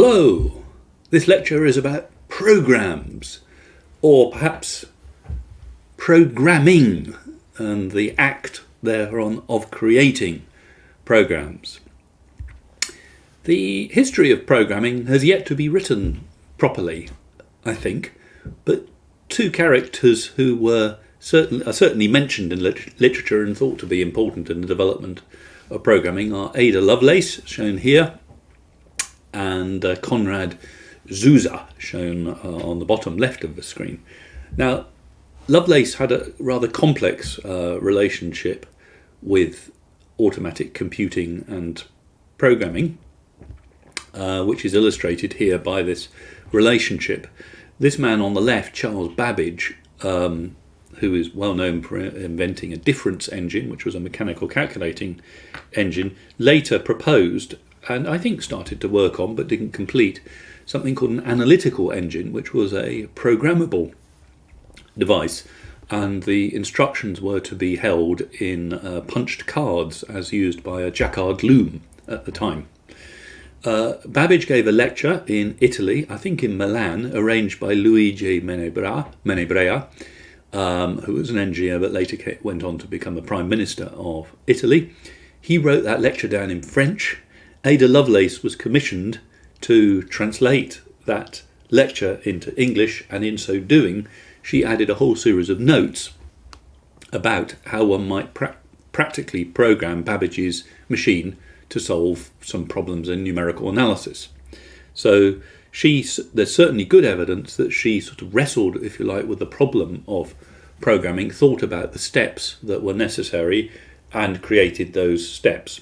Hello! This lecture is about programs, or perhaps programming and the act thereon of creating programs. The history of programming has yet to be written properly, I think, but two characters who were are certainly mentioned in lit literature and thought to be important in the development of programming are Ada Lovelace, shown here, and uh, Konrad Zuse, shown uh, on the bottom left of the screen. Now, Lovelace had a rather complex uh, relationship with automatic computing and programming, uh, which is illustrated here by this relationship. This man on the left, Charles Babbage, um, who is well known for inventing a difference engine, which was a mechanical calculating engine, later proposed and I think started to work on but didn't complete something called an analytical engine, which was a programmable device. And the instructions were to be held in uh, punched cards as used by a Jacquard loom at the time. Uh, Babbage gave a lecture in Italy, I think in Milan, arranged by Luigi Menabrea, Menabrea um, who was an engineer but later went on to become a Prime Minister of Italy. He wrote that lecture down in French Ada Lovelace was commissioned to translate that lecture into English, and in so doing, she added a whole series of notes about how one might pra practically program Babbage's machine to solve some problems in numerical analysis. So she, there's certainly good evidence that she sort of wrestled, if you like, with the problem of programming, thought about the steps that were necessary, and created those steps.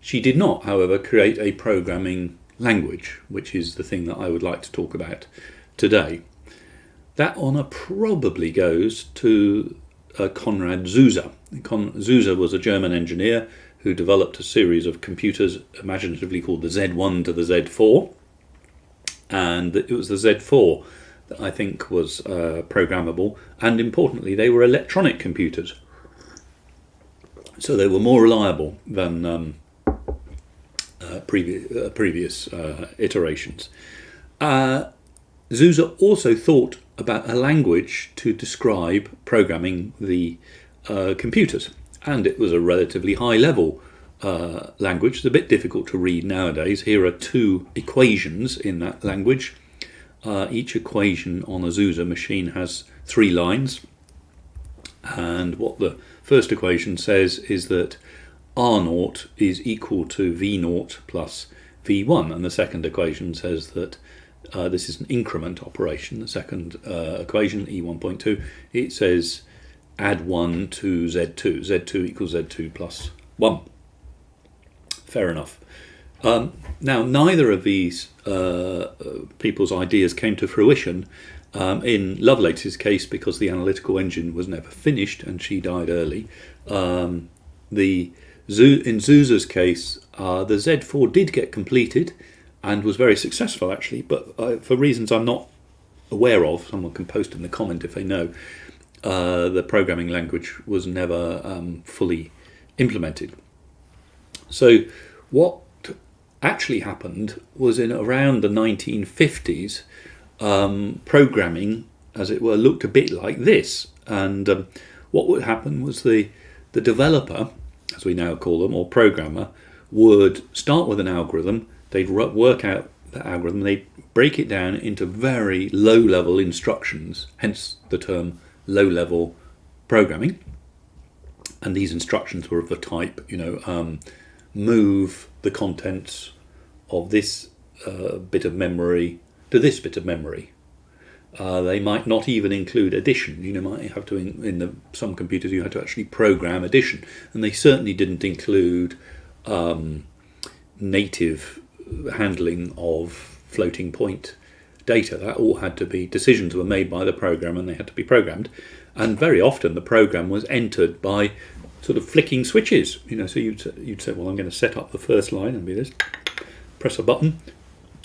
She did not, however, create a programming language, which is the thing that I would like to talk about today. That honour probably goes to uh, Konrad Zuse. Zuse was a German engineer who developed a series of computers imaginatively called the Z1 to the Z4. And it was the Z4 that I think was uh, programmable. And importantly, they were electronic computers. So they were more reliable than um, uh, previous, uh, previous uh, iterations. Uh, Zuse also thought about a language to describe programming the uh, computers, and it was a relatively high level language. It's a bit difficult to read nowadays. Here are two equations in that language. each equation on a Zuse machine has three lines, and what the first equation says is that R naught is equal to V naught plus V1 and the second equation says that uh, this is an increment operation. The second uh, equation, E1.2, it says add 1 to Z2. Z2 equals Z2 plus 1. Fair enough. Um, now, neither of these uh, people's ideas came to fruition. Um, in Lovelace's case, because the analytical engine was never finished and she died early, um, the in Zuse's case, uh, the Z4 did get completed and was very successful actually, but uh, for reasons I'm not aware of, someone can post in the comment if they know, uh, the programming language was never um, fully implemented. So what actually happened was in around the 1950s, um, programming, as it were, looked a bit like this. And um, what would happen was the, the developer as we now call them, or programmer, would start with an algorithm, they'd work out the algorithm, they'd break it down into very low level instructions, hence the term low level programming. And these instructions were of the type, you know, um, move the contents of this uh, bit of memory to this bit of memory uh, they might not even include addition. You know, might have to in, in the, some computers you had to actually program addition, and they certainly didn't include um, native handling of floating point data. That all had to be decisions were made by the program, and they had to be programmed. And very often the program was entered by sort of flicking switches. You know, so you'd you'd say, well, I'm going to set up the first line and be this, press a button,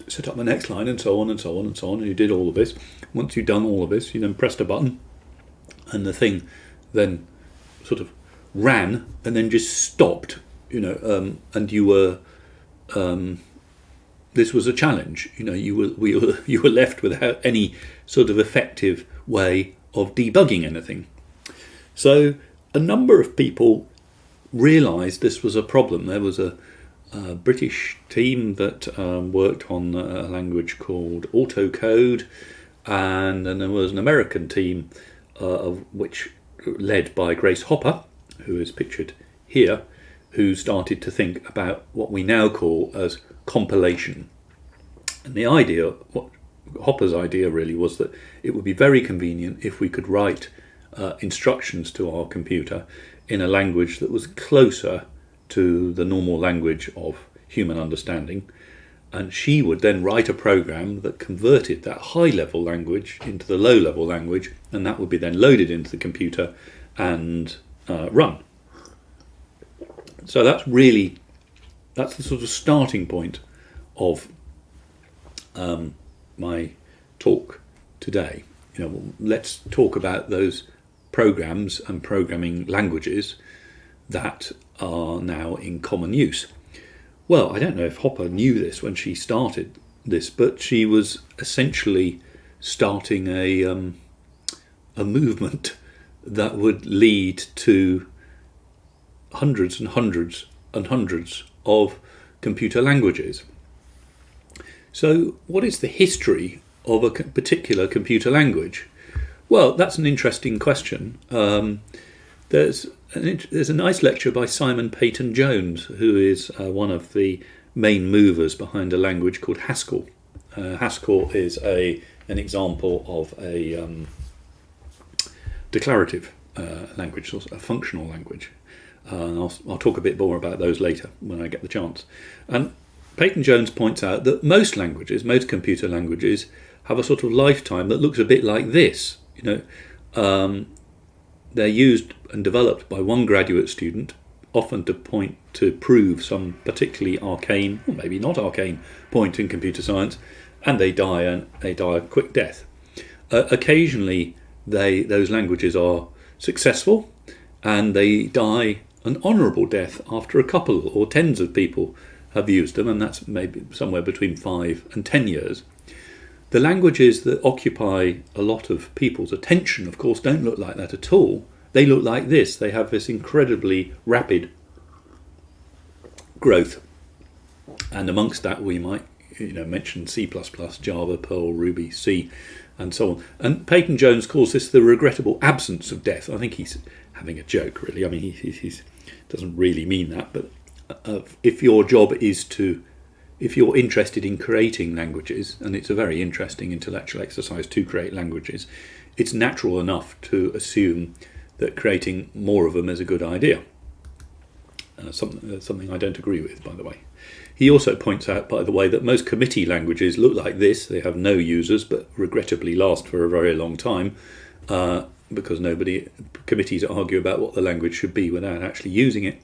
set up the next line and so on and so on and so on and you did all of this once you've done all of this you then pressed a button and the thing then sort of ran and then just stopped you know um, and you were um, this was a challenge. You know, you were we were you were left without any sort of effective way of debugging anything. So a number of people realised this was a problem. There was a, a British team that um, worked on a language called Autocode, and then there was an American team uh, of which led by Grace Hopper, who is pictured here, who started to think about what we now call as compilation. And the idea, what Hopper's idea really was that it would be very convenient if we could write uh, instructions to our computer in a language that was closer to the normal language of human understanding. And she would then write a program that converted that high level language into the low level language, and that would be then loaded into the computer and uh, run. So that's really that's the sort of starting point of um, my talk today. You know, let's talk about those programs and programming languages that are now in common use. Well, I don't know if Hopper knew this when she started this, but she was essentially starting a um, a movement that would lead to hundreds and hundreds and hundreds of computer languages. So, what is the history of a particular computer language? Well, that's an interesting question. Um, there's an, there's a nice lecture by Simon Peyton Jones, who is uh, one of the main movers behind a language called Haskell. Uh, Haskell is a an example of a um, declarative uh, language, a functional language. Uh, and I'll, I'll talk a bit more about those later when I get the chance. And Peyton Jones points out that most languages, most computer languages, have a sort of lifetime that looks a bit like this. You know, um, they're used and developed by one graduate student, often to point to prove some particularly arcane, or maybe not arcane, point in computer science, and they die and they die a quick death. Uh, occasionally, they those languages are successful, and they die an honourable death after a couple or tens of people have used them, and that's maybe somewhere between five and ten years. The languages that occupy a lot of people's attention, of course, don't look like that at all. They look like this. They have this incredibly rapid growth. And amongst that, we might you know, mention C++, Java, Perl, Ruby, C, and so on. And Peyton Jones calls this the regrettable absence of death. I think he's having a joke, really. I mean, he he doesn't really mean that, but uh, if your job is to if you're interested in creating languages, and it's a very interesting intellectual exercise to create languages, it's natural enough to assume that creating more of them is a good idea. Uh, something, uh, something I don't agree with, by the way. He also points out, by the way, that most committee languages look like this. They have no users, but regrettably last for a very long time uh, because nobody committees argue about what the language should be without actually using it.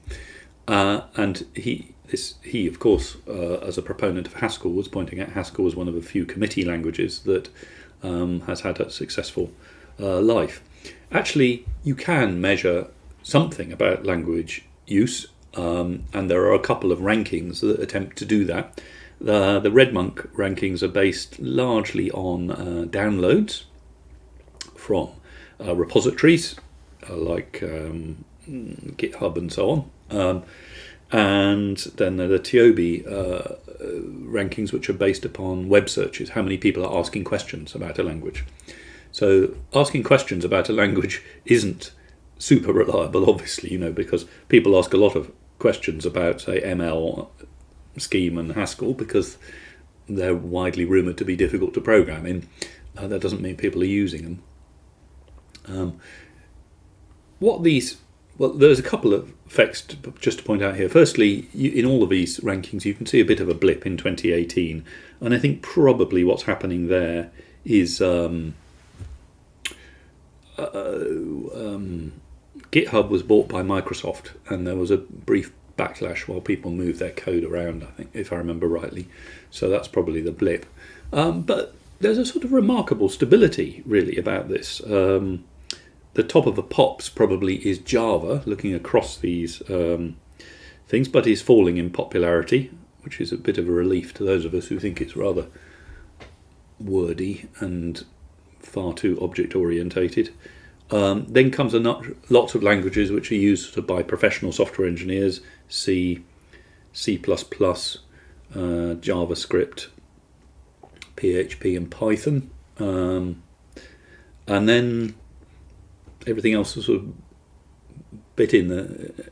Uh, and he, this, he of course, uh, as a proponent of Haskell, was pointing out Haskell was one of a few committee languages that um, has had a successful uh, life. Actually, you can measure something about language use, um, and there are a couple of rankings that attempt to do that. The, the RedMonk rankings are based largely on uh, downloads from uh, repositories uh, like um, GitHub and so on. Um, and then the TIOBE uh, rankings, which are based upon web searches, how many people are asking questions about a language. So asking questions about a language isn't super reliable, obviously, you know, because people ask a lot of questions about, say, ML, Scheme, and Haskell because they're widely rumoured to be difficult to program in. Uh, that doesn't mean people are using them. Um, what these well, there's a couple of effects to, just to point out here. Firstly, you, in all of these rankings, you can see a bit of a blip in 2018, and I think probably what's happening there is um, um, GitHub was bought by Microsoft, and there was a brief backlash while people moved their code around. I think, if I remember rightly, so that's probably the blip. Um, but there's a sort of remarkable stability, really, about this. Um, the top of the pops probably is Java, looking across these um, things, but is falling in popularity which is a bit of a relief to those of us who think it's rather wordy and far too object orientated. Um, then comes a not, lots of languages which are used by professional software engineers: C, C++, uh, JavaScript, PHP, and Python. Um, and then everything else is sort of bit in the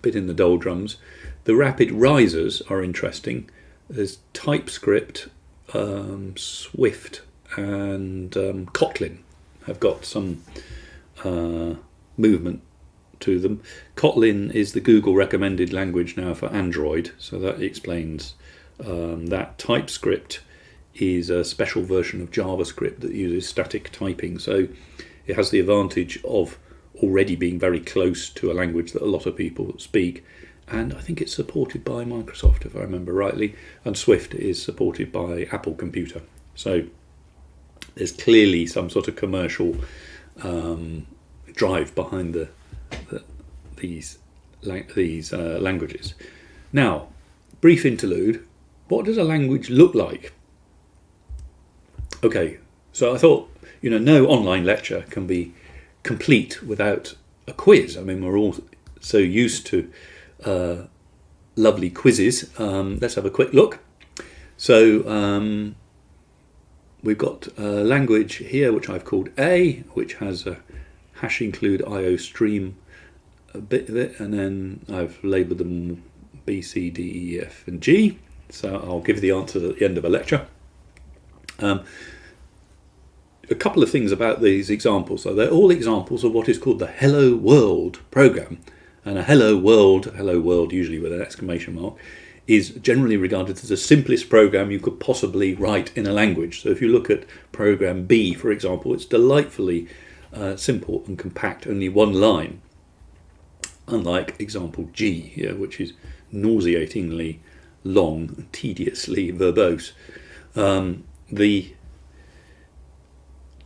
bit in the doldrums. The rapid risers are interesting. There's TypeScript, um, Swift, and um, Kotlin have got some uh, movement to them. Kotlin is the Google recommended language now for Android, so that explains um, that. TypeScript is a special version of JavaScript that uses static typing, so it has the advantage of already being very close to a language that a lot of people speak. And I think it's supported by Microsoft, if I remember rightly, and Swift is supported by Apple Computer. So there's clearly some sort of commercial um, drive behind the, the these these uh, languages. Now, brief interlude. What does a language look like? Okay, so I thought you know no online lecture can be complete without a quiz. I mean, we're all so used to uh, lovely quizzes. Um, let's have a quick look. So um, we've got a language here which I've called A, which has a hash include IO stream a bit of it, and then I've labelled them B, C, D, E, F, and G. So I'll give the answers at the end of a lecture. Um, a couple of things about these examples. So they're all examples of what is called the Hello World program. And a Hello World, Hello World usually with an exclamation mark, is generally regarded as the simplest program you could possibly write in a language. So if you look at program B, for example, it's delightfully uh, simple and compact, only one line. Unlike example G here, which is nauseatingly long, tediously verbose. Um, the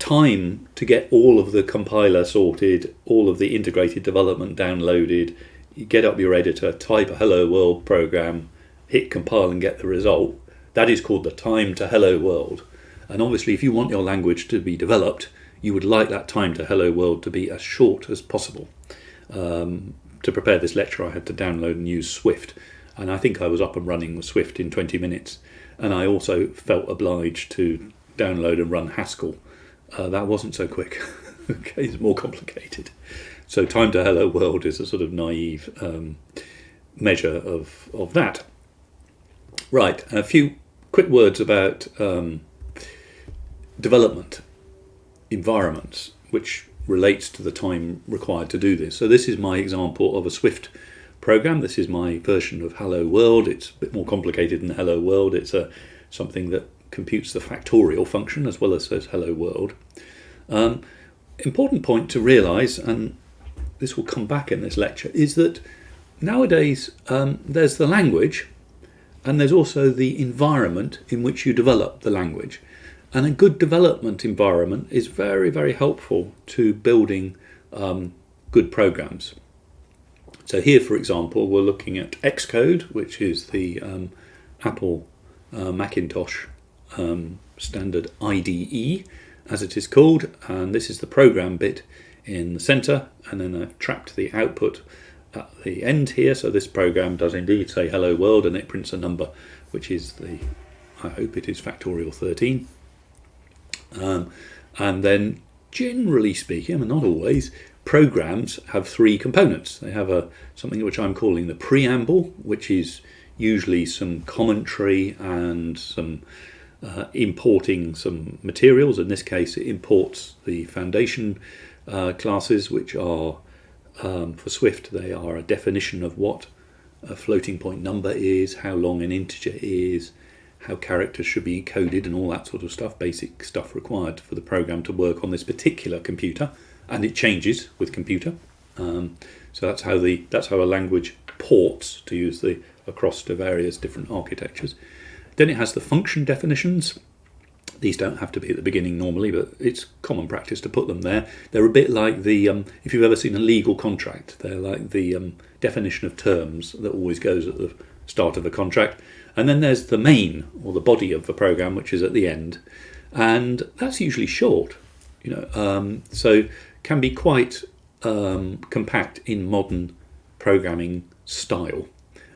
time to get all of the compiler sorted, all of the integrated development downloaded, you get up your editor, type a hello world program, hit compile and get the result. That is called the time to hello world. And obviously, if you want your language to be developed, you would like that time to hello world to be as short as possible. Um, to prepare this lecture, I had to download and use Swift, and I think I was up and running with Swift in 20 minutes. And I also felt obliged to download and run Haskell uh, that wasn't so quick. okay, it's more complicated. So time to hello world is a sort of naive um, measure of, of that. Right, a few quick words about um, development environments, which relates to the time required to do this. So this is my example of a Swift program. This is my version of Hello World. It's a bit more complicated than Hello World. It's a something that computes the factorial function as well as says hello world. Um, important point to realise, and this will come back in this lecture, is that nowadays um, there's the language and there's also the environment in which you develop the language. And a good development environment is very, very helpful to building um, good programs. So here, for example, we're looking at Xcode, which is the um, Apple uh, Macintosh um, standard IDE as it is called and this is the program bit in the center and then I've trapped the output at the end here. So this program does indeed say hello world and it prints a number which is the I hope it is factorial 13 um, and then generally speaking and not always programs have three components. They have a something which I'm calling the preamble which is usually some commentary and some uh, importing some materials. In this case, it imports the foundation uh, classes, which are um, for Swift, they are a definition of what a floating point number is, how long an integer is, how characters should be encoded, and all that sort of stuff, basic stuff required for the program to work on this particular computer. And it changes with computer. Um, so that's how the that's how a language ports to use the across to various different architectures. Then it has the function definitions. These don't have to be at the beginning normally, but it's common practice to put them there. They're a bit like the, um, if you've ever seen a legal contract, they're like the um, definition of terms that always goes at the start of a contract. And then there's the main or the body of the program, which is at the end, and that's usually short. You know, um, so can be quite um, compact in modern programming style.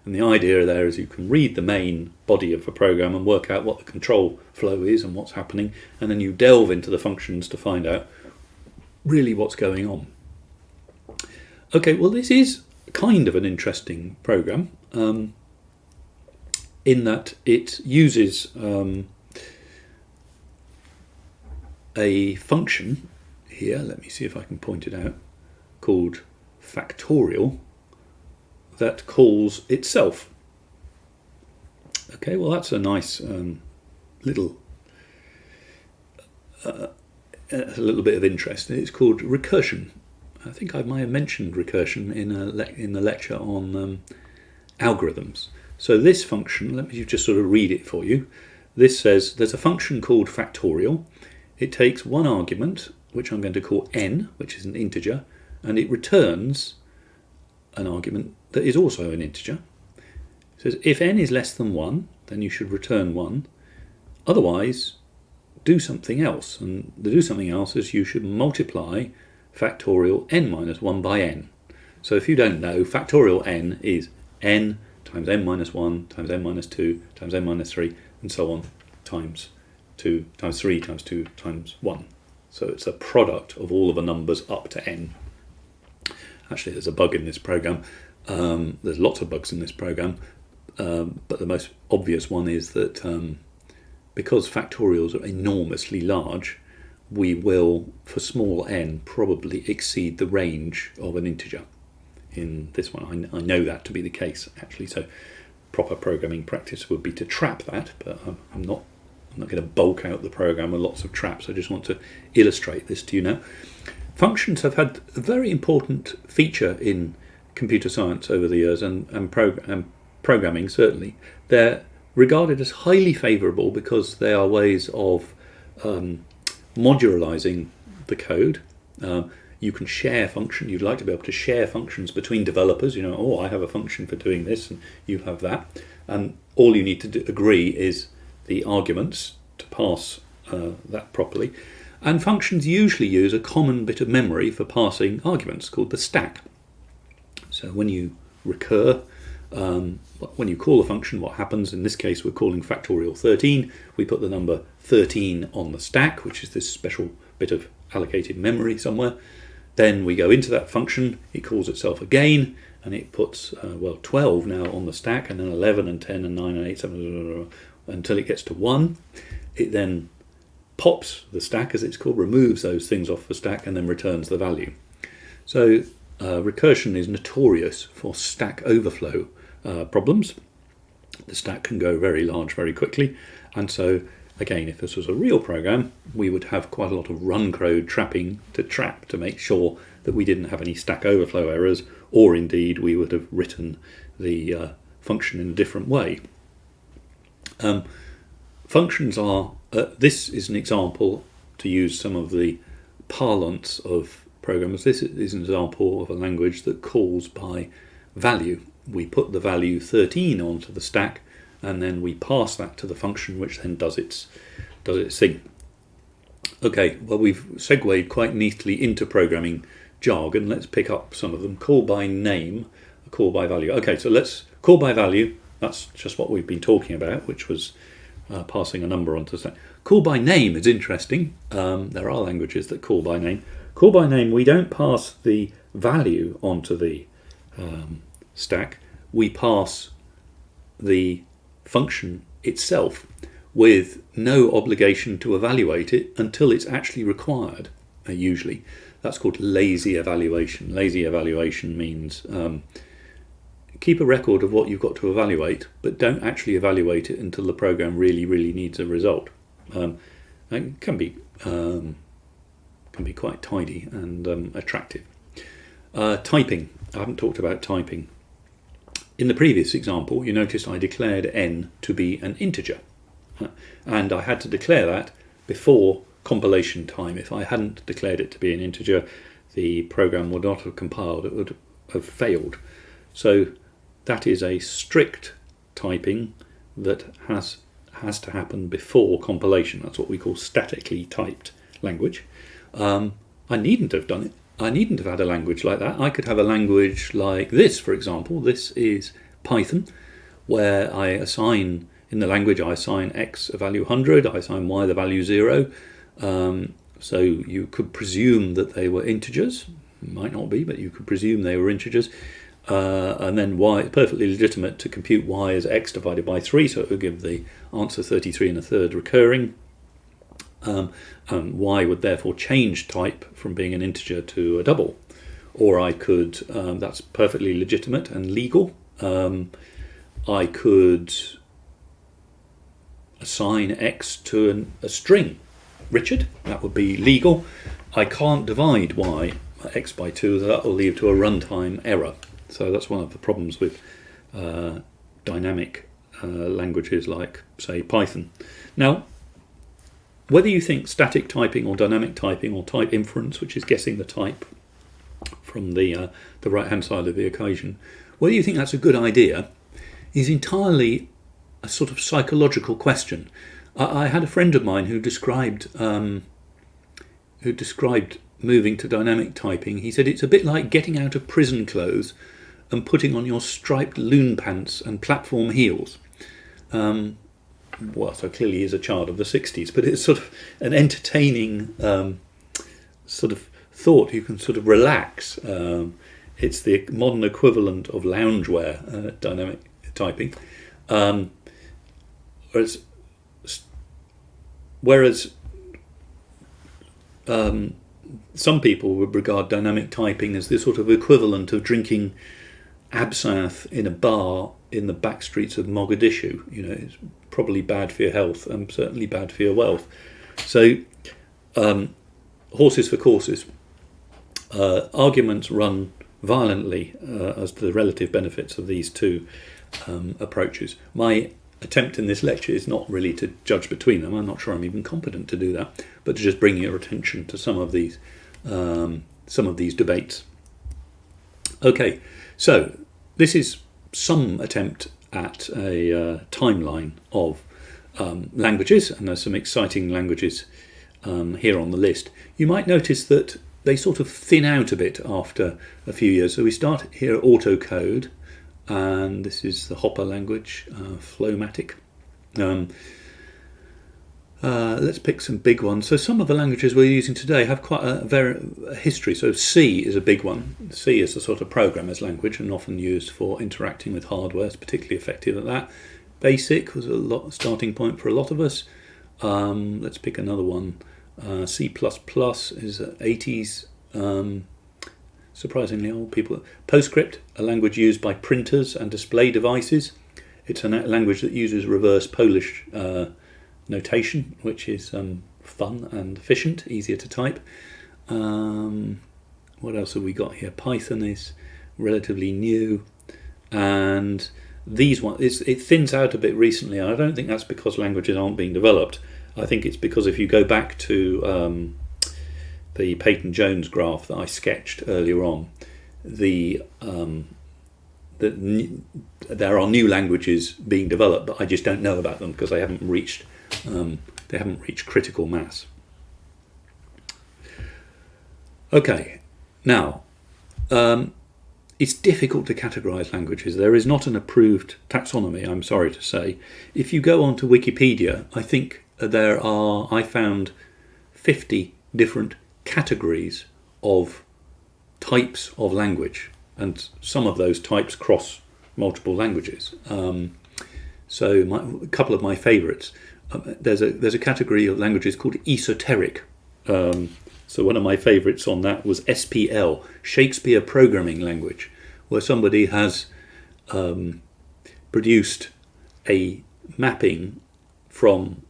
And the idea there is you can read the main body of a program and work out what the control flow is and what's happening, and then you delve into the functions to find out really what's going on. Okay, well, this is kind of an interesting program um, in that it uses um, a function here, let me see if I can point it out, called factorial that calls itself. Okay, well that's a nice um, little uh, a little bit of interest. It's called recursion. I think I might have mentioned recursion in a in the lecture on um, algorithms. So this function, let me just sort of read it for you. This says there's a function called factorial. It takes one argument, which I'm going to call n, which is an integer, and it returns an argument that is also an integer. It says if n is less than 1, then you should return 1. Otherwise, do something else. And the do something else is you should multiply factorial n minus 1 by n. So if you don't know, factorial n is n times n minus 1 times n minus 2 times n minus 3 and so on times 2 times 3 times 2 times 1. So it's a product of all of the numbers up to n. Actually, there's a bug in this program. Um, there's lots of bugs in this program, um, but the most obvious one is that um, because factorials are enormously large, we will, for small n, probably exceed the range of an integer. In this one, I, I know that to be the case actually. So, proper programming practice would be to trap that, but I'm, I'm not. I'm not going to bulk out the program with lots of traps. I just want to illustrate this to you now. Functions have had a very important feature in computer science over the years and, and, prog and programming certainly. They're regarded as highly favourable because they are ways of um, modularizing the code. Uh, you can share function. You'd like to be able to share functions between developers. You know, oh, I have a function for doing this, and you have that, and all you need to do, agree is the arguments to pass uh, that properly. And functions usually use a common bit of memory for passing arguments called the stack. So when you recur, um, when you call a function, what happens, in this case we're calling factorial 13, we put the number 13 on the stack, which is this special bit of allocated memory somewhere. Then we go into that function, it calls itself again, and it puts, uh, well, 12 now on the stack, and then 11 and 10 and 9 and 8, 7, until it gets to 1. It then pops the stack, as it's called, removes those things off the stack, and then returns the value. So uh, recursion is notorious for stack overflow uh, problems. The stack can go very large very quickly, and so again, if this was a real program, we would have quite a lot of run code trapping to trap to make sure that we didn't have any stack overflow errors, or indeed we would have written the uh, function in a different way. Um, functions are uh, this is an example to use some of the parlance of programmers. This is an example of a language that calls by value. We put the value 13 onto the stack and then we pass that to the function which then does its, does its thing. Okay, well we've segued quite neatly into programming jargon. Let's pick up some of them. Call by name, call by value. Okay, so let's call by value. That's just what we've been talking about, which was uh, passing a number onto stack. Call by name is interesting. Um, there are languages that call by name. Call by name, we don't pass the value onto the um, stack. We pass the function itself with no obligation to evaluate it until it's actually required, uh, usually. That's called lazy evaluation. Lazy evaluation means um, keep a record of what you've got to evaluate, but don't actually evaluate it until the program really, really needs a result. Um, it can be um, can be quite tidy and um, attractive. Uh, typing. I haven't talked about typing. In the previous example, you noticed I declared n to be an integer, and I had to declare that before compilation time. If I hadn't declared it to be an integer, the program would not have compiled. It would have failed. So that is a strict typing that has has to happen before compilation. That's what we call statically typed language. Um, I needn't have done it. I needn't have had a language like that. I could have a language like this, for example. This is Python, where I assign in the language I assign x a value 100, I assign y the value 0. Um, so you could presume that they were integers. Might not be, but you could presume they were integers. Uh, and then y perfectly legitimate to compute y as x divided by 3, so it would give the answer 33 and a third recurring. Um, and y would therefore change type from being an integer to a double. Or I could, um, that's perfectly legitimate and legal. Um, I could assign x to an, a string, Richard, that would be legal. I can't divide y x by 2, that will lead to a runtime error. So that's one of the problems with uh, dynamic uh, languages like, say, Python. Now, whether you think static typing or dynamic typing or type inference, which is guessing the type from the, uh, the right-hand side of the equation, whether you think that's a good idea is entirely a sort of psychological question. I, I had a friend of mine who described um, who described moving to dynamic typing. He said it's a bit like getting out of prison clothes and putting on your striped loon pants and platform heels. Um, well, so clearly he's a child of the 60s, but it's sort of an entertaining um, sort of thought. You can sort of relax. Um, it's the modern equivalent of loungewear, uh, dynamic typing. Um, whereas, whereas um, some people would regard dynamic typing as the sort of equivalent of drinking absinthe in a bar in the back streets of Mogadishu. You know, it's probably bad for your health and certainly bad for your wealth. So, um, horses for courses. Uh, arguments run violently uh, as to the relative benefits of these two um, approaches. My attempt in this lecture is not really to judge between them. I'm not sure I'm even competent to do that, but to just bring your attention to some of these um, some of these debates. Okay, so this is some attempt at a uh, timeline of um, languages, and there's some exciting languages um, here on the list. You might notice that they sort of thin out a bit after a few years. So we start here at autocode, and this is the Hopper language, uh, Flowmatic. Um, uh, let's pick some big ones. So some of the languages we're using today have quite a, very, history. So C is a big one. C is a sort of programmer's language and often used for interacting with hardware. It's particularly effective at that. Basic was a lot, starting point for a lot of us. Um, let's pick another one. Uh, C++ is 80s. Um, surprisingly old people. PostScript, a language used by printers and display devices. It's a language that uses reverse Polish uh, notation, which is um, fun and efficient, easier to type. Um, what else have we got here? Python is relatively new, and these ones it thins out a bit recently. I don't think that's because languages aren't being developed. I think it's because if you go back to um, the Peyton Jones graph that I sketched earlier on, the um, the, there are new languages being developed, but I just don't know about them because they haven't reached um, they haven't reached critical mass. Okay, now um, it's difficult to categorize languages. There is not an approved taxonomy, I'm sorry to say. If you go onto Wikipedia, I think there are, I found 50 different categories of types of language, and some of those types cross multiple languages. Um, so my, a couple of my favourites um, there's a there's a category of languages called esoteric. Um, so one of my favourites on that was SPL, Shakespeare Programming Language, where somebody has um, produced a mapping from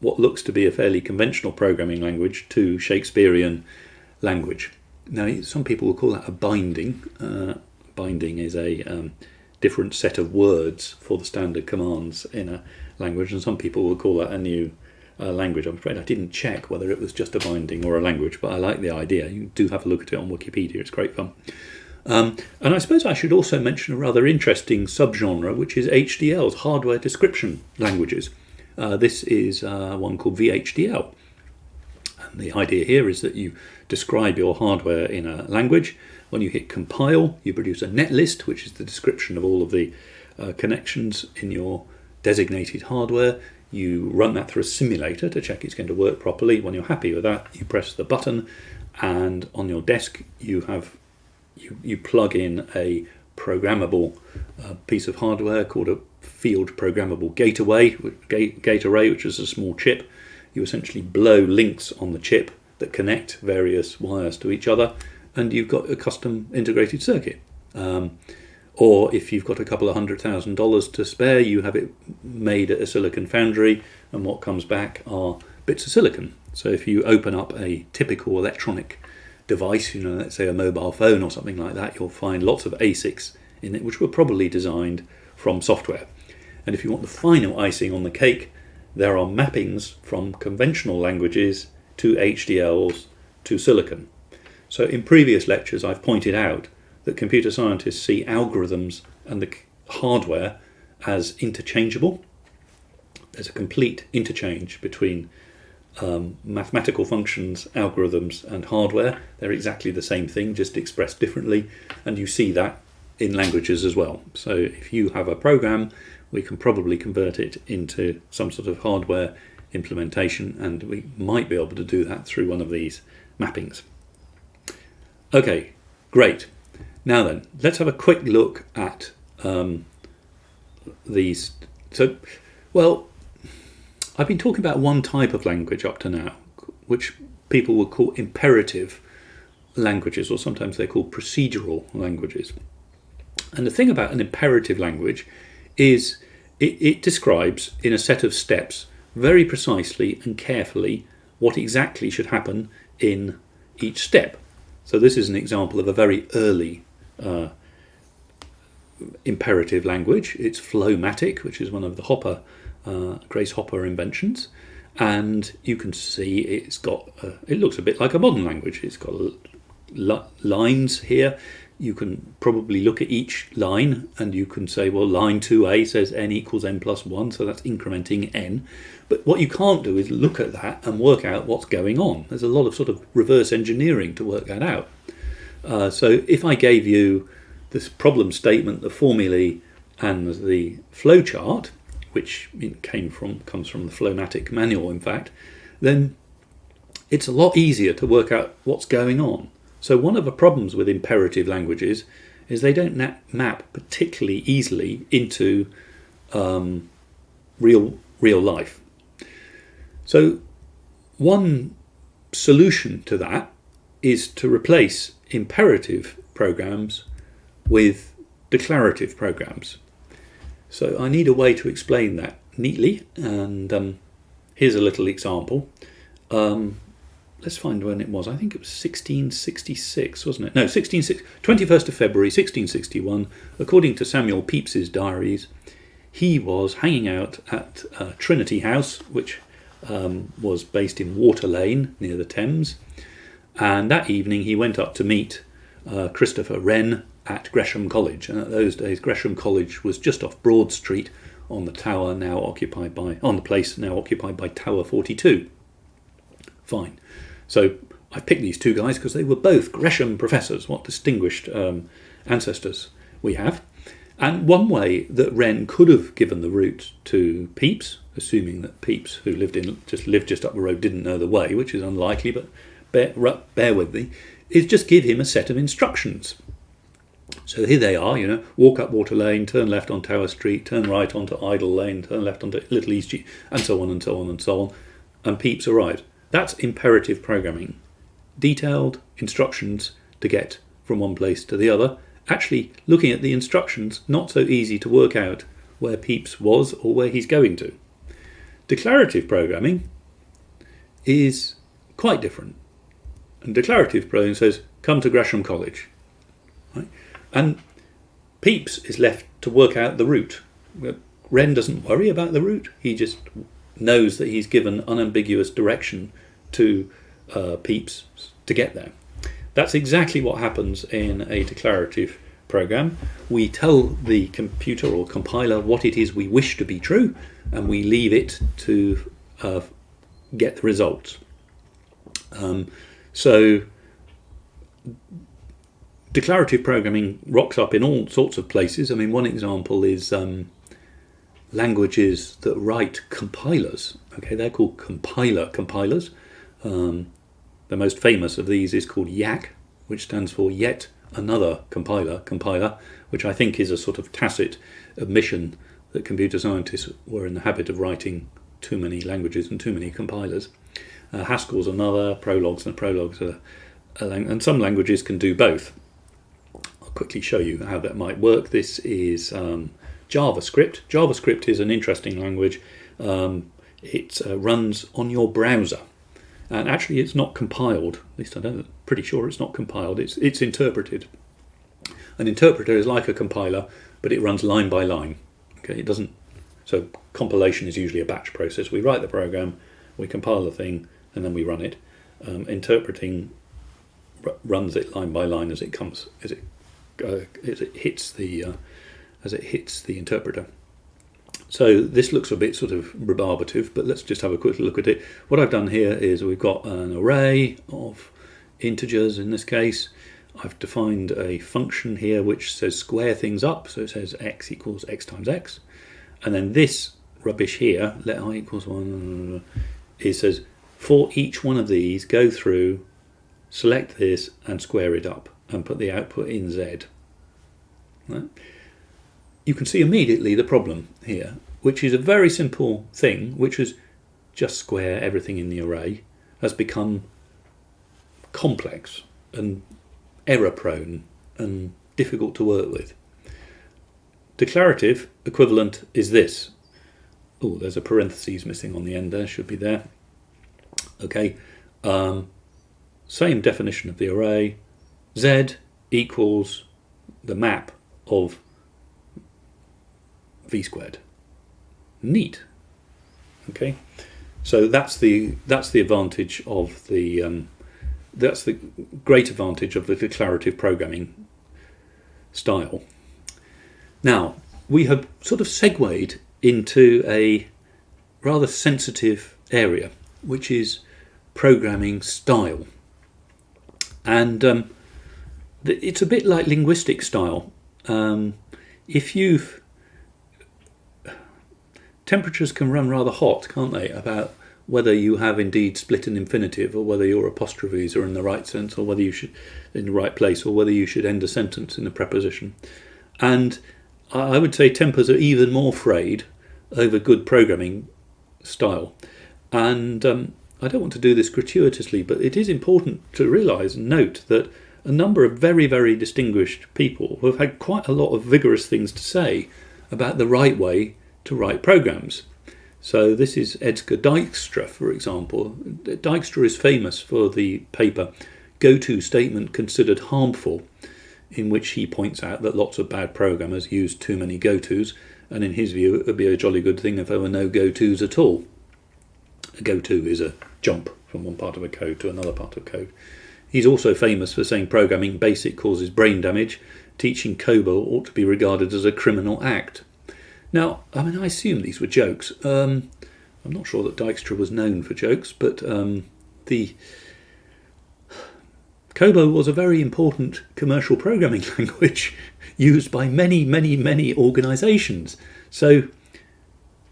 what looks to be a fairly conventional programming language to Shakespearean language. Now, some people will call that a binding. Uh, binding is a um, different set of words for the standard commands in a language, and some people will call that a new uh, language. I'm afraid I didn't check whether it was just a binding or a language, but I like the idea. You do have a look at it on Wikipedia, it's great fun. Um, and I suppose I should also mention a rather interesting subgenre, which is HDLs, hardware description languages. Uh, this is uh, one called VHDL. And the idea here is that you describe your hardware in a language. When you hit compile, you produce a netlist, which is the description of all of the uh, connections in your designated hardware. You run that through a simulator to check it's going to work properly. When you're happy with that, you press the button, and on your desk, you have you, you plug in a programmable uh, piece of hardware called a field programmable gate array, gate, gate array, which is a small chip. You essentially blow links on the chip that connect various wires to each other, and you've got a custom integrated circuit. Um, or if you've got a couple of hundred thousand dollars to spare, you have it made at a silicon foundry, and what comes back are bits of silicon. So if you open up a typical electronic device, you know, let's say a mobile phone or something like that, you'll find lots of ASICs in it, which were probably designed from software. And if you want the final icing on the cake, there are mappings from conventional languages to HDLs to silicon. So in previous lectures, I've pointed out that computer scientists see algorithms and the hardware as interchangeable. There's a complete interchange between um, mathematical functions, algorithms, and hardware. They're exactly the same thing, just expressed differently, and you see that in languages as well. So if you have a program, we can probably convert it into some sort of hardware implementation, and we might be able to do that through one of these mappings. Okay, great. Now then, let's have a quick look at um, these. So, well, I've been talking about one type of language up to now, which people would call imperative languages, or sometimes they're called procedural languages. And the thing about an imperative language is it, it, describes in a set of steps very precisely and carefully what exactly should happen in each step. So this is an example of a very early uh, imperative language. It's Flowmatic, which is one of the Hopper uh, Grace Hopper inventions, and you can see it's got a, it looks a bit like a modern language. It's got lines here. You can probably look at each line and you can say, well, line 2a says n equals n plus 1, so that's incrementing n. But what you can't do is look at that and work out what's going on. There's a lot of sort of reverse engineering to work that out. Uh, so if I gave you this problem statement, the formulae, and the flowchart, which came from comes from the Flowmatic manual, in fact, then it's a lot easier to work out what's going on. So one of the problems with imperative languages is they don't map particularly easily into um, real real life. So one solution to that is to replace imperative programs with declarative programs. So I need a way to explain that neatly, and um, here's a little example. Um, let's find when it was. I think it was 1666, wasn't it? No, 16, 21st of February 1661. According to Samuel Pepys's diaries, he was hanging out at uh, Trinity House, which um, was based in Water Lane near the Thames. And that evening he went up to meet uh, Christopher Wren, at Gresham College. And at those days, Gresham College was just off Broad Street on the tower now occupied by, on the place now occupied by Tower 42. Fine. So I picked these two guys because they were both Gresham professors. What distinguished um, ancestors we have. And one way that Wren could have given the route to Pepys, assuming that Pepys, who lived in just lived just up the road, didn't know the way, which is unlikely, but bear, bear with me, is just give him a set of instructions. So here they are, you know, walk up Water Lane, turn left on Tower Street, turn right onto Idol Lane, turn left onto Little East, Street, and so on and so on and so on. And Pepys arrived. That's imperative programming. Detailed instructions to get from one place to the other. Actually, looking at the instructions, not so easy to work out where Pepys was or where he's going to. Declarative programming is quite different. And declarative programming says, come to Gresham College. Right? And Pepys is left to work out the route. Wren doesn't worry about the route. He just knows that he's given unambiguous direction to uh, to get there. that's exactly what happens in a declarative program. We tell the computer or compiler what it is we wish to be true, and we leave it to uh, get the results. Um, so declarative programming rocks up in all sorts of places. I mean, one example is um, languages that write compilers. Okay, they're called compiler compilers. Um, the most famous of these is called Yacc, which stands for Yet Another Compiler, compiler, which I think is a sort of tacit admission that computer scientists were in the habit of writing too many languages and too many compilers. Uh, Haskell's another, Prolog's and Prolog's are, and some languages can do both. I'll quickly show you how that might work. This is um, JavaScript. JavaScript is an interesting language. Um, it uh, runs on your browser. And actually, it's not compiled. At least I am pretty sure it's not compiled. It's it's interpreted. An interpreter is like a compiler, but it runs line by line. Okay, it doesn't. So compilation is usually a batch process. We write the program, we compile the thing, and then we run it. Um, interpreting runs it line by line as it comes, as it uh, as it hits the uh, as it hits the interpreter. So this looks a bit sort of rebarbative, but let's just have a quick look at it. What I've done here is we've got an array of integers in this case. I've defined a function here which says square things up, so it says x equals x times x. And then this rubbish here, let i equals 1, it says for each one of these, go through, select this and square it up and put the output in z. Right? you can see immediately the problem here, which is a very simple thing, which is just square everything in the array, has become complex and error prone and difficult to work with. Declarative equivalent is this. Oh, there's a parenthesis missing on the end there, should be there. Okay, um, same definition of the array. Z equals the map of v squared. Neat. Okay, so that's the that's the advantage of the um, that's the great advantage of the declarative programming style. Now we have sort of segued into a rather sensitive area, which is programming style, and um, it's a bit like linguistic style. Um, if you've temperatures can run rather hot, can't they, about whether you have indeed split an infinitive or whether your apostrophes are in the right sense or whether you should in the right place or whether you should end a sentence in a preposition. And I would say tempers are even more frayed over good programming style. And um, I don't want to do this gratuitously, but it is important to realise and note that a number of very, very distinguished people have had quite a lot of vigorous things to say about the right way to write programs. So this is Edsger Dijkstra, for example. Dijkstra is famous for the paper Go-To Statement Considered Harmful, in which he points out that lots of bad programmers use too many go-tos, and in his view it would be a jolly good thing if there were no go-tos at all. A go-to is a jump from one part of a code to another part of code. He's also famous for saying programming basic causes brain damage. Teaching COBOL ought to be regarded as a criminal act. Now, I mean, I assume these were jokes. Um, I'm not sure that Dijkstra was known for jokes, but um, the COBOL was a very important commercial programming language used by many, many, many organisations. So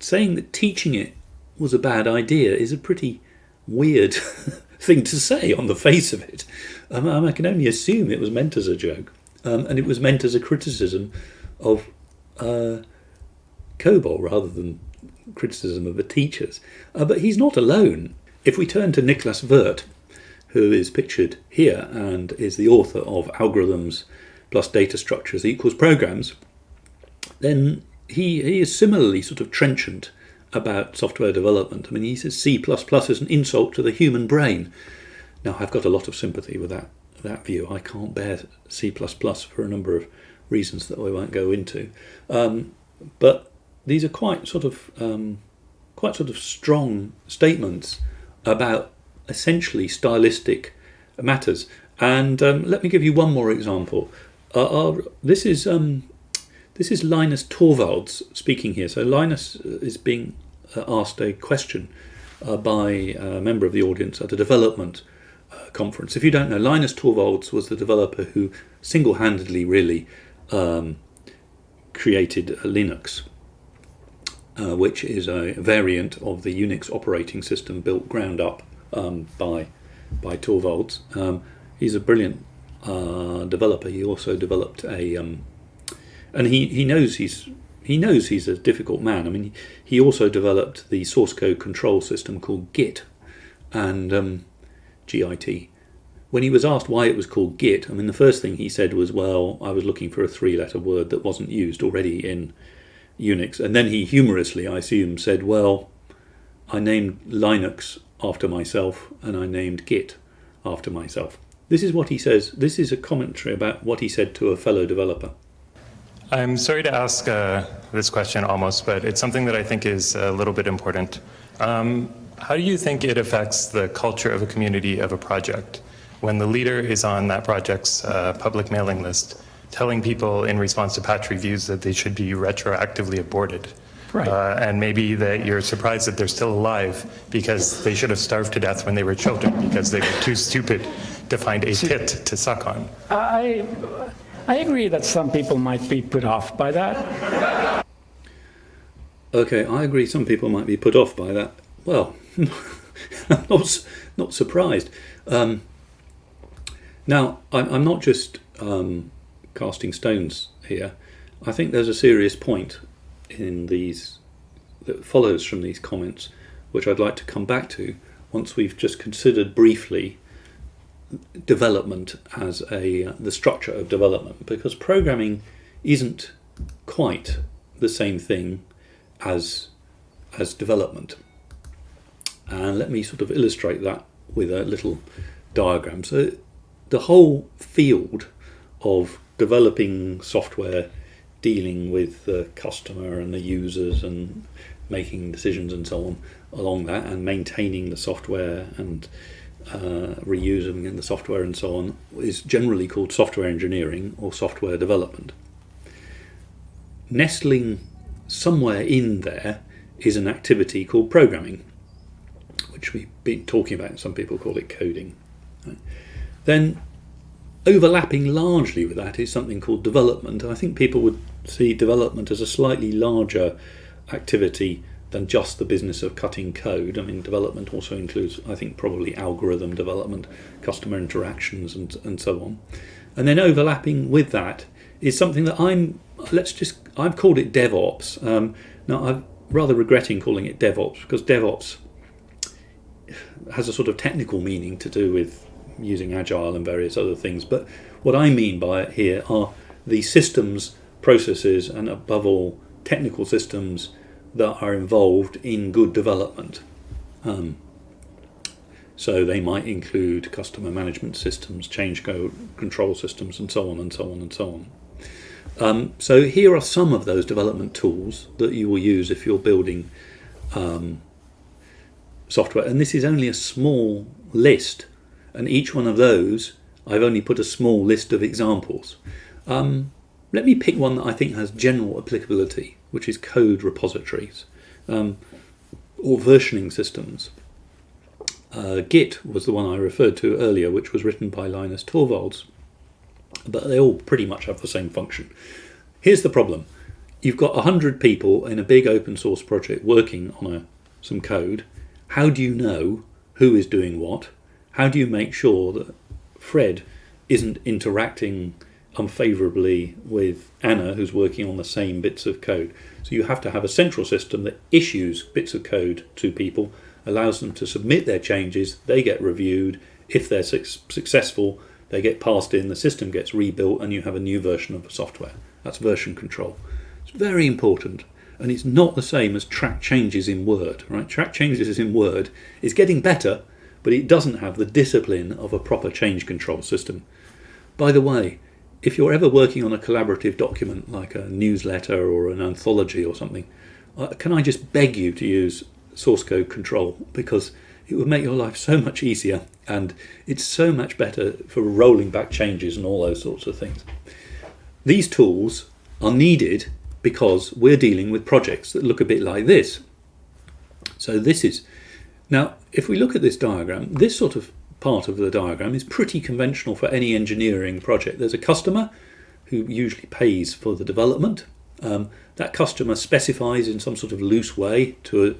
saying that teaching it was a bad idea is a pretty weird thing to say on the face of it. Um, I can only assume it was meant as a joke, um, and it was meant as a criticism of uh, COBOL rather than criticism of the teachers. Uh, but he's not alone. If we turn to Niklas Wirth, who is pictured here and is the author of Algorithms plus Data Structures equals Programs, then he, he is similarly sort of trenchant about software development. I mean, he says C++ is an insult to the human brain. Now, I've got a lot of sympathy with that, that view. I can't bear C++ for a number of reasons that we won't go into. Um, but these are quite sort of um, quite sort of strong statements about essentially stylistic matters. And um, let me give you one more example. Uh, uh, this is um, this is Linus Torvalds speaking here. So Linus is being uh, asked a question uh, by a member of the audience at a development uh, conference. If you don't know, Linus Torvalds was the developer who single-handedly really um, created Linux, uh, which is a variant of the Unix operating system built ground up um, by by Torvalds. Um, he's a brilliant uh, developer. He also developed a, um, and he, he knows he's he knows he's a difficult man. I mean, he also developed the source code control system called Git, and um, GIT. When he was asked why it was called Git, I mean, the first thing he said was, "Well, I was looking for a three-letter word that wasn't used already in Unix." And then he humorously, I assume, said, "Well, I named Linux after myself, and I named Git after myself." This is what he says. This is a commentary about what he said to a fellow developer. I'm sorry to ask uh, this question almost, but it's something that I think is a little bit important. Um, how do you think it affects the culture of a community of a project when the leader is on that project's uh, public mailing list telling people in response to patch reviews that they should be retroactively aborted? Right. Uh, and maybe that you're surprised that they're still alive because they should have starved to death when they were children because they were too stupid to find a pit to suck on. I, I agree that some people might be put off by that. Okay, I agree some people might be put off by that. Well, I'm not, not surprised. Um, now, I'm, I'm not just um, casting stones here. I think there's a serious point in these that follows from these comments, which I'd like to come back to once we've just considered briefly development as a the structure of development because programming isn't quite the same thing as as development. And let me sort of illustrate that with a little diagram. So the whole field of developing software dealing with the customer and the users and making decisions and so on along that and maintaining the software and uh, reusing in the software and so on is generally called software engineering or software development. Nestling somewhere in there is an activity called programming, which we've been talking about. Some people call it coding. Then overlapping largely with that is something called development. I think people would see development as a slightly larger activity than just the business of cutting code. I mean, development also includes, I think, probably algorithm development, customer interactions, and, and so on. And then overlapping with that is something that I'm, let's just, I've called it DevOps. Um, now, I'm rather regretting calling it DevOps because DevOps has a sort of technical meaning to do with using Agile and various other things. But what I mean by it here are the systems, processes, and above all, technical systems that are involved in good development. Um, so they might include customer management systems, change control systems, and so on and so on and so on. Um, so here are some of those development tools that you will use if you're building um, software. And this is only a small list. And each one of those, I've only put a small list of examples. Um, let me pick one that I think has general applicability which is code repositories um, or versioning systems. Uh, Git was the one I referred to earlier, which was written by Linus Torvalds, but they all pretty much have the same function. Here's the problem. You've got 100 people in a big open source project working on a, some code. How do you know who is doing what? How do you make sure that Fred isn't interacting unfavorably with Anna, who's working on the same bits of code. So you have to have a central system that issues bits of code to people, allows them to submit their changes, they get reviewed. If they're su successful, they get passed in, the system gets rebuilt, and you have a new version of the software. That's version control. It's very important. And it's not the same as track changes in Word. Right? Track changes in Word is getting better, but it doesn't have the discipline of a proper change control system. By the way, if you're ever working on a collaborative document like a newsletter or an anthology or something, uh, can I just beg you to use source code control because it would make your life so much easier and it's so much better for rolling back changes and all those sorts of things. These tools are needed because we're dealing with projects that look a bit like this. So this is, now if we look at this diagram, this sort of part of the diagram is pretty conventional for any engineering project. There's a customer who usually pays for the development. Um, that customer specifies in some sort of loose way to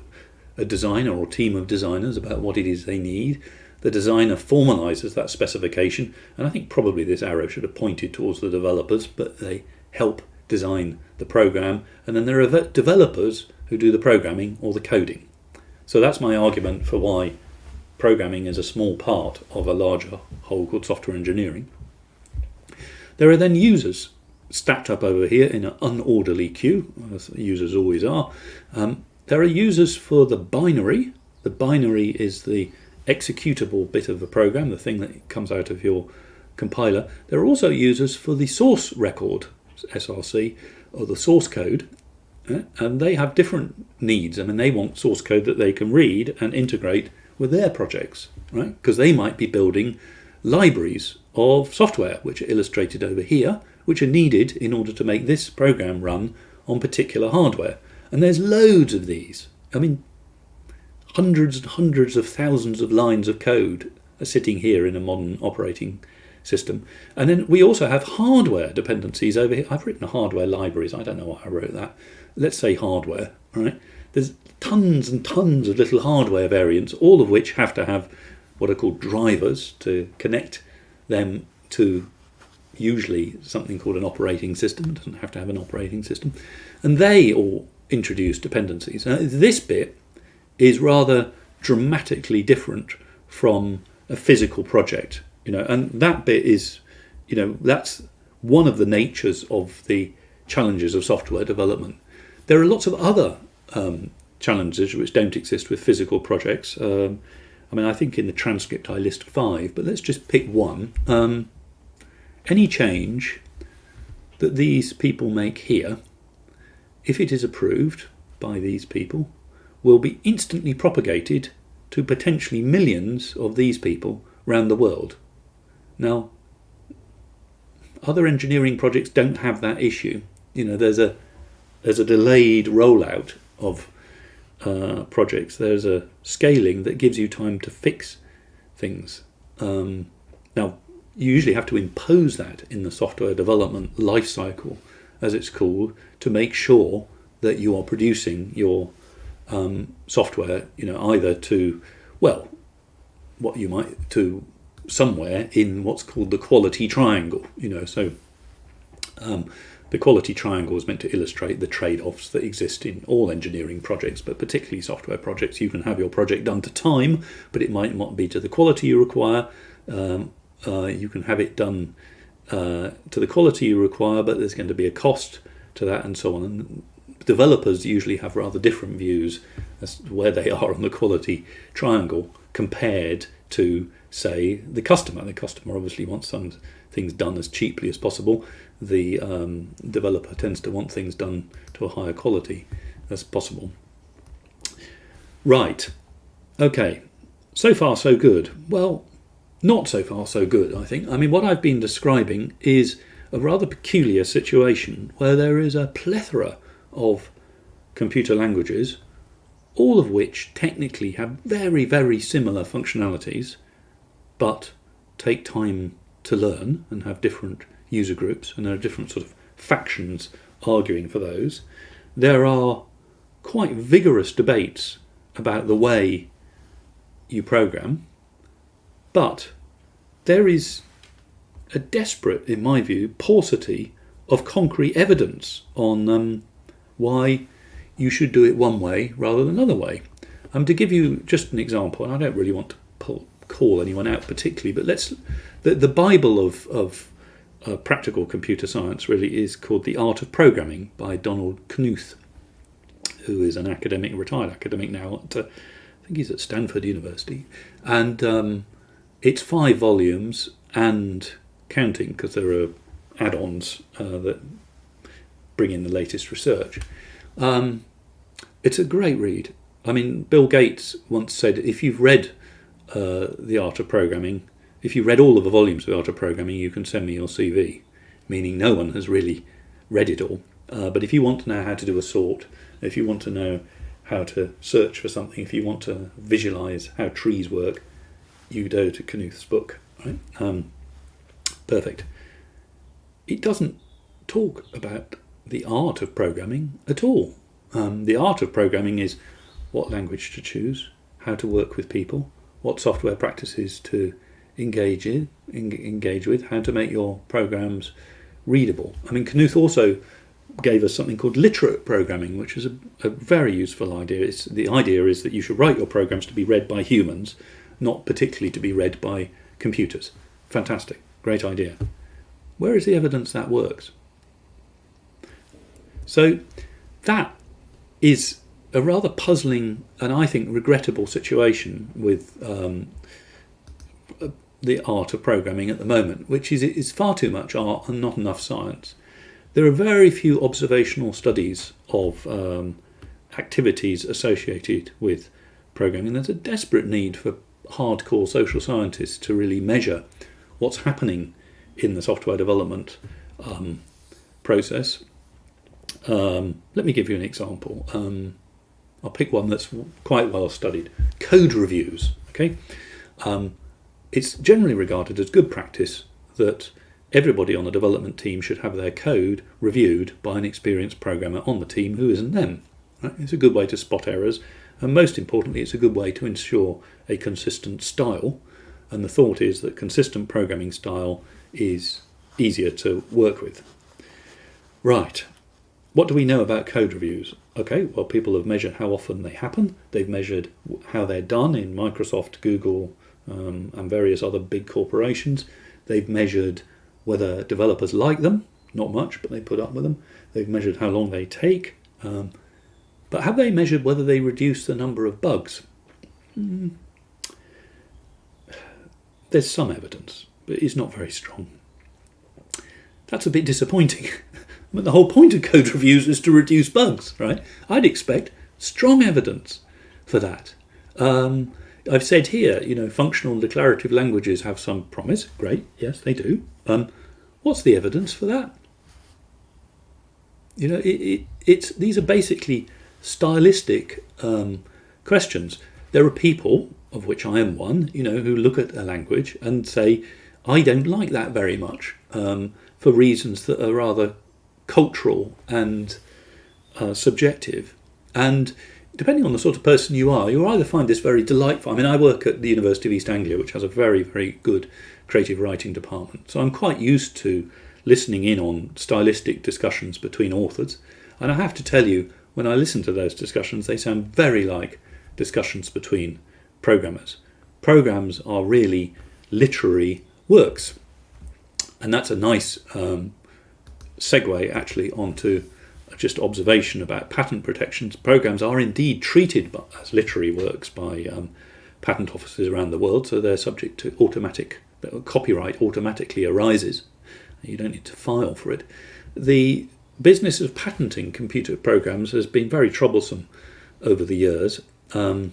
a, a designer or team of designers about what it is they need. The designer formalizes that specification, and I think probably this arrow should have pointed towards the developers, but they help design the program, and then there are developers who do the programming or the coding. So that's my argument for why programming is a small part of a larger whole called software engineering. There are then users stacked up over here in an unorderly queue, as users always are. Um, there are users for the binary. The binary is the executable bit of the program, the thing that comes out of your compiler. There are also users for the source record, SRC, or the source code, uh, and they have different needs. I mean, they want source code that they can read and integrate with their projects, right? Because they might be building libraries of software, which are illustrated over here, which are needed in order to make this program run on particular hardware. And there's loads of these. I mean, hundreds and hundreds of thousands of lines of code are sitting here in a modern operating system. And then we also have hardware dependencies over here. I've written hardware libraries. I don't know why I wrote that. Let's say hardware, right? There's tons and tons of little hardware variants, all of which have to have what are called drivers to connect them to usually something called an operating system. It doesn't have to have an operating system. And they all introduce dependencies. Now, this bit is rather dramatically different from a physical project, you know, and that bit is, you know, that's one of the natures of the challenges of software development. There are lots of other um, challenges which don't exist with physical projects. Um, I mean, I think in the transcript I list five, but let's just pick one. Um, any change that these people make here, if it is approved by these people, will be instantly propagated to potentially millions of these people around the world. Now, other engineering projects don't have that issue. You know, there's a there's a delayed rollout of uh, projects, there's a scaling that gives you time to fix things. Um, now, you usually have to impose that in the software development lifecycle, as it's called, to make sure that you are producing your um, software, you know, either to, well, what you might, to somewhere in what's called the quality triangle, you know, so um, the quality triangle is meant to illustrate the trade-offs that exist in all engineering projects, but particularly software projects. You can have your project done to time, but it might not be to the quality you require. Um, uh, you can have it done uh, to the quality you require, but there's going to be a cost to that and so on. And developers usually have rather different views as to where they are on the quality triangle compared to, say, the customer. The customer obviously wants some things done as cheaply as possible the um, developer tends to want things done to a higher quality as possible. Right, okay, so far so good. Well, not so far so good, I think. I mean, what I've been describing is a rather peculiar situation where there is a plethora of computer languages, all of which technically have very, very similar functionalities, but take time to learn and have different user groups, and there are different sort of factions arguing for those. There are quite vigorous debates about the way you program, but there is a desperate, in my view, paucity of concrete evidence on um, why you should do it one way rather than another way. Um, to give you just an example, and I don't really want to pull, call anyone out particularly, but let's the, the Bible of, of uh, practical computer science really is called The Art of Programming by Donald Knuth, who is an academic, retired academic now. At, uh, I think he's at Stanford University. And um, it's five volumes and counting because there are add-ons uh, that bring in the latest research. Um, it's a great read. I mean, Bill Gates once said, if you've read uh, The Art of Programming, if you read all of the volumes of Art of Programming, you can send me your CV, meaning no one has really read it all. Uh, but if you want to know how to do a sort, if you want to know how to search for something, if you want to visualize how trees work, you go to Knuth's book. Right? Um, perfect. It doesn't talk about the art of programming at all. Um, the art of programming is what language to choose, how to work with people, what software practices to engage in, engage with, how to make your programs readable. I mean, Knuth also gave us something called literate programming, which is a, a very useful idea. It's, the idea is that you should write your programs to be read by humans, not particularly to be read by computers. Fantastic, great idea. Where is the evidence that works? So that is a rather puzzling and I think regrettable situation with um, the art of programming at the moment, which is is far too much art and not enough science. There are very few observational studies of um, activities associated with programming. There's a desperate need for hardcore social scientists to really measure what's happening in the software development um, process. Um, let me give you an example. Um, I'll pick one that's quite well studied. Code reviews. Okay, um, it's generally regarded as good practice that everybody on the development team should have their code reviewed by an experienced programmer on the team who isn't them. It's a good way to spot errors, and most importantly, it's a good way to ensure a consistent style. And the thought is that consistent programming style is easier to work with. Right, what do we know about code reviews? Okay, well, people have measured how often they happen. They've measured how they're done in Microsoft, Google, um, and various other big corporations. They've measured whether developers like them, not much, but they put up with them. They've measured how long they take. Um, but have they measured whether they reduce the number of bugs? Mm. There's some evidence, but it's not very strong. That's a bit disappointing. but the whole point of code reviews is to reduce bugs, right? I'd expect strong evidence for that. Um, I've said here, you know, functional declarative languages have some promise. Great, yes, they do. Um, what's the evidence for that? You know, it, it, it's these are basically stylistic um, questions. There are people, of which I am one, you know, who look at a language and say, I don't like that very much um, for reasons that are rather cultural and uh, subjective. And depending on the sort of person you are, you'll either find this very delightful. I mean, I work at the University of East Anglia, which has a very, very good creative writing department. So I'm quite used to listening in on stylistic discussions between authors. And I have to tell you, when I listen to those discussions, they sound very like discussions between programmers. Programs are really literary works. And that's a nice um, segue actually onto just observation about patent protections. Programs are indeed treated as literary works by um, patent offices around the world, so they're subject to automatic copyright automatically arises. You don't need to file for it. The business of patenting computer programs has been very troublesome over the years, um,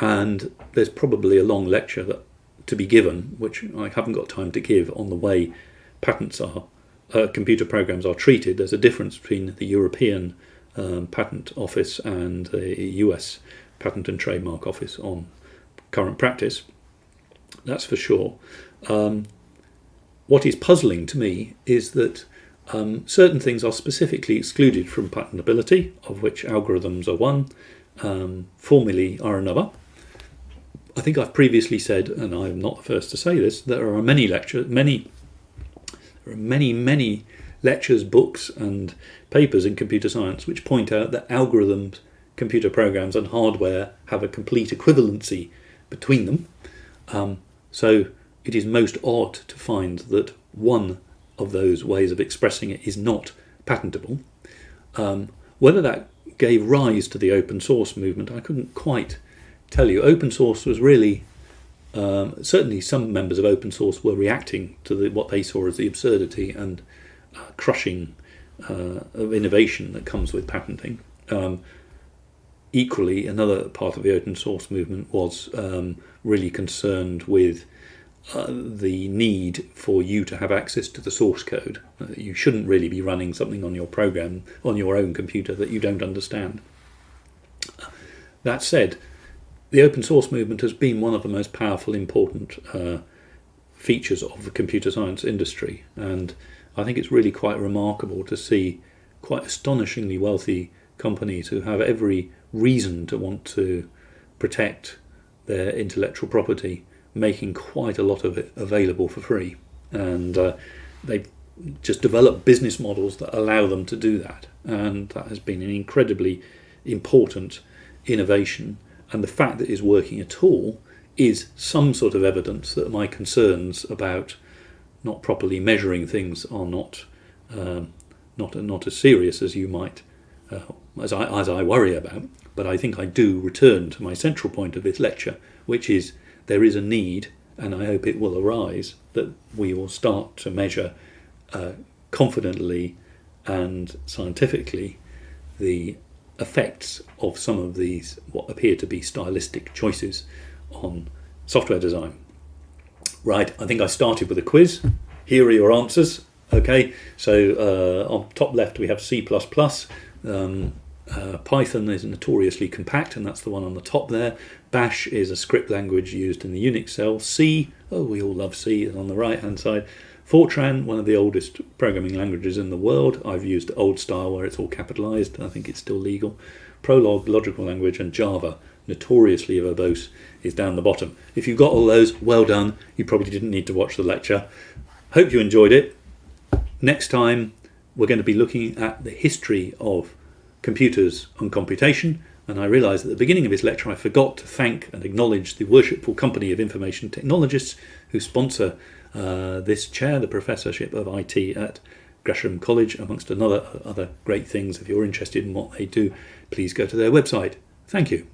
and there's probably a long lecture that to be given, which I haven't got time to give, on the way patents are uh, computer programs are treated. There's a difference between the European um, Patent Office and the US Patent and Trademark Office on current practice. That's for sure. Um, what is puzzling to me is that um, certain things are specifically excluded from patentability, of which algorithms are one, um, formulae are another. I think I've previously said, and I'm not the first to say this, there are many lectures, many, there are many, many lectures, books, and papers in computer science which point out that algorithms, computer programs, and hardware have a complete equivalency between them. Um, so it is most odd to find that one of those ways of expressing it is not patentable. Um, whether that gave rise to the open source movement, I couldn't quite tell you. Open source was really, um, certainly some members of open source were reacting to the, what they saw as the absurdity and uh, crushing uh, of innovation that comes with patenting. Um, equally, another part of the open source movement was um, really concerned with uh, the need for you to have access to the source code. Uh, you shouldn't really be running something on your program, on your own computer, that you don't understand. That said, the open source movement has been one of the most powerful, important uh, features of the computer science industry, and I think it's really quite remarkable to see quite astonishingly wealthy companies who have every reason to want to protect their intellectual property, making quite a lot of it available for free. And uh, they've just develop business models that allow them to do that. And that has been an incredibly important innovation. And the fact that it's working at all is some sort of evidence that my concerns about not properly measuring things are not um, not not as serious as you might uh, as I as I worry about. But I think I do return to my central point of this lecture, which is there is a need, and I hope it will arise that we will start to measure uh, confidently and scientifically the effects of some of these what appear to be stylistic choices on software design. Right, I think I started with a quiz. Here are your answers. Okay, so uh, on top left we have C++. Um, uh, Python is notoriously compact, and that's the one on the top there. Bash is a script language used in the Unix shell. C, oh, we all love C, is on the right hand side. Fortran, one of the oldest programming languages in the world. I've used old style where it's all capitalized. I think it's still legal. Prolog, logical language, and Java, notoriously verbose, is down the bottom. If you've got all those, well done. You probably didn't need to watch the lecture. Hope you enjoyed it. Next time, we're going to be looking at the history of computers and computation. And I realised at the beginning of this lecture I forgot to thank and acknowledge the worshipful company of information technologists who sponsor uh, this chair, the Professorship of IT at Gresham College, amongst another other great things. If you're interested in what they do, please go to their website. Thank you.